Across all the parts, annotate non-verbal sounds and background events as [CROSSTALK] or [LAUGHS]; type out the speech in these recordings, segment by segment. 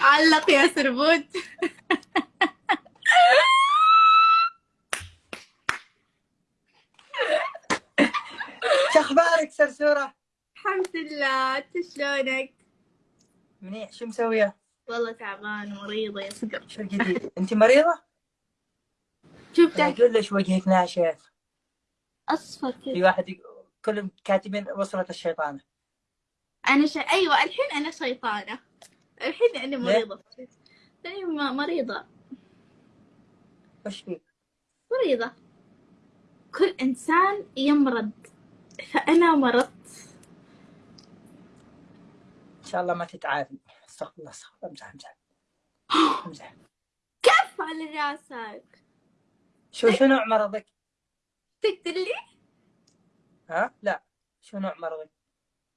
علق يا سربوت شو أخبارك سرسورة؟ الحمد لله أنت شلونك؟ منيح شو مسوية؟ والله تعبان ومريضة يا صقر شو الجديد؟ أنت مريضة؟ شوف أقول ليش وجهك ناشف أصفر في كذا واحد يق- كلهم كاتبين وصلت الشيطانة أنا ش... أيوه الحين أنا شيطانة الحين أنا مريضة. أيوه مريضة. وش فيك؟ مريضة. كل إنسان يمرض. فأنا مرضت. إن شاء الله ما تتعافي. استغفر الله استغفر الله امزح امزح. [GASPS] امزح. كف على راسك. شو شو نوع مرضك؟ تقتل لي ها؟ لا. شو نوع مرضك؟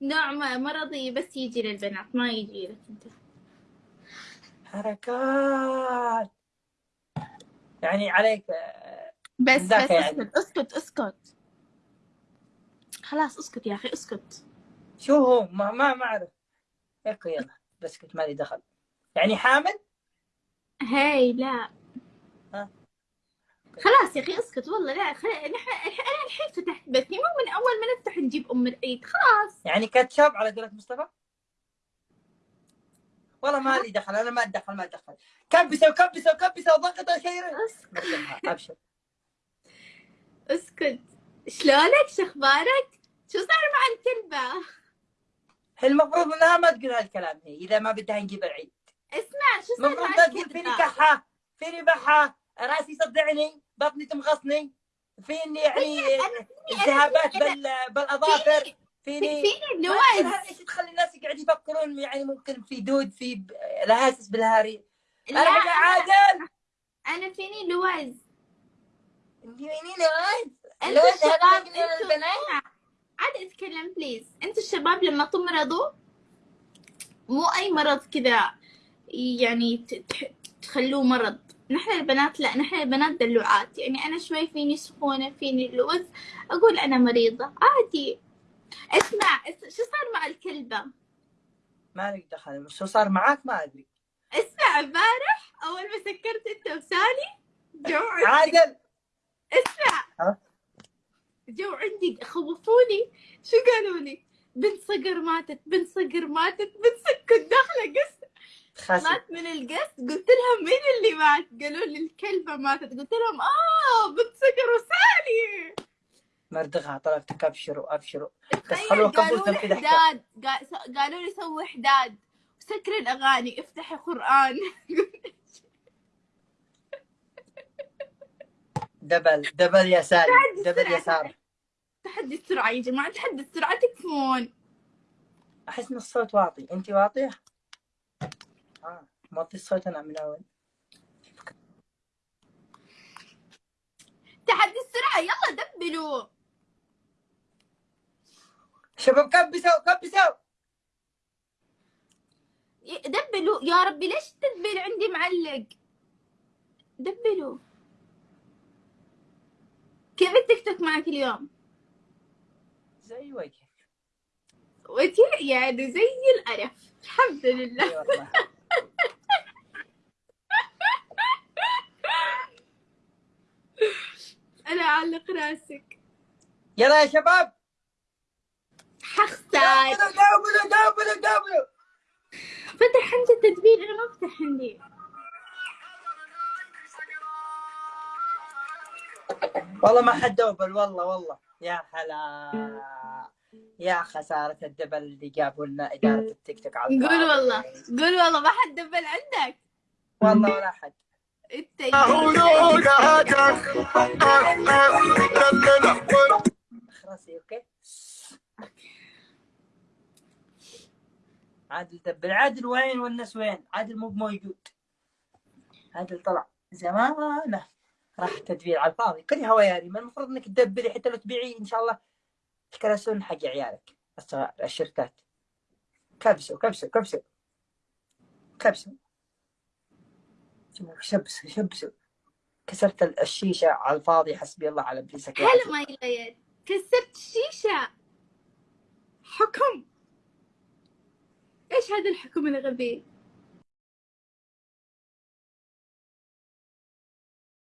نوع مرضي بس يجي للبنات ما يجي لك أنت. حركات. يعني عليك آه، بس بس يعني. اسكت اسكت اسكت. خلاص اسكت يا أخي اسكت. شو هو؟ ما ما ما أعرف. هيك يلا. بس كنت مالي دخل. يعني حامل؟ هاي لا. ها؟ خلاص يا أخي اسكت. والله لا خل... أنا الحين فتحت بثي. مو من أول ما نفتح نجيب أم العيد خلاص. يعني كاتشب على قولة مصطفى؟ والله ما لي دخل أنا ما أتدخل ما أتدخل. كبسه وكبسه وكبسه وضغط خير أسكت. أبشر. أسكت. شلونك؟ شو أخبارك؟ شو صار مع الكلبة؟ هي المفروض إنها ما تقول هالكلام هي إذا ما بدها نجيب العيد. اسمع شو صار المفروض تقول فيني كحة فيني بحة راسي يصدعني بطني تمغصني فيني يعني التهابات بال بالأظافر؟ فيني؟ فيني لوز إيش تخلي الناس يقعد يفكرون يعني ممكن في دود في ب- لهاسس بالهاري. لا ارجع عادل. أنا فيني لوز. وينين لوز؟ لوز الشباب البنات عاد أتكلم بليز أنتوا الشباب لما تمرضوا مو أي مرض كذا يعني تخلوه مرض. نحن البنات لا نحن البنات دلوعات. يعني أنا شوي فيني سخونة فيني لوز. أقول أنا مريضة. عادي. اسمع اس- شو صار مع الكلبة؟ مالك دخل. شو صار معاك ما أدري. اسمع امبارح أول ما سكرت أنت وسالي جو عندي عادل! اسمع. ها؟ جو عندي خوفوني. شو قالوا لي بنت صقر ماتت بنت صقر ماتت بنت صقر كنت داخلة خاسر مات من القص قلت لهم مين اللي مات؟ قالوا لي الكلبة ماتت. قلت لهم آه بنت صقر مردغها طلبتك ابشروا ابشروا بس تخيل خلوه قالوا كفوتهم لي في ضحكه حداد قا- قالوا لي سوي حداد سكر الأغاني افتحي قرآن. [LAUGHS] double double يا سالي double يا ساره تحدي السرعة يا جماعة تحدي السرعة تكفون. أحس إن الصوت واطي. انت واطية؟ آه موطي الصوت أنا من أول. تحدي السرعة يلا دبلوا. شباب كبسوا كبسوا دبلوا يا ربي ليش التدبيل عندي معلق؟ دبلوا كيف التيك توك معك اليوم؟ زي وجهك. وجه يعني زي القرف الحمد لله. اي والله. [LAUGHS] أنا أعلق راسك. يلا يا شباب. حختك داولوا داولوا داولوا فتح عندي التدبيل أنا ما فتح عندي. والله ما حد دوبل والله والله. يا حلا يا خسارة ال double اللي جابوا لنا إدارة التيك توك على قول. والله قول والله ما حد دبل عندك. والله ولا حد. إنت خلاص okay. عادل دبل عادل وين والناس وين؟ عادل مو موجود عادل طلع زمانه. راح تدبير على الفاضي. كل هواياري. ما المفروض إنك تدبري حتى لو تبيعي إن شاء الله الكراسون حق عيالك. الصغار الشركات. كبسوا كبسوا كبسوا. كبسوا. شبسوا شبسوا. كسرت الشيشة على الفاضي حسبي الله على ابليسك. هلا. ما كسرت الشيشة. هذا الحكم الغبي.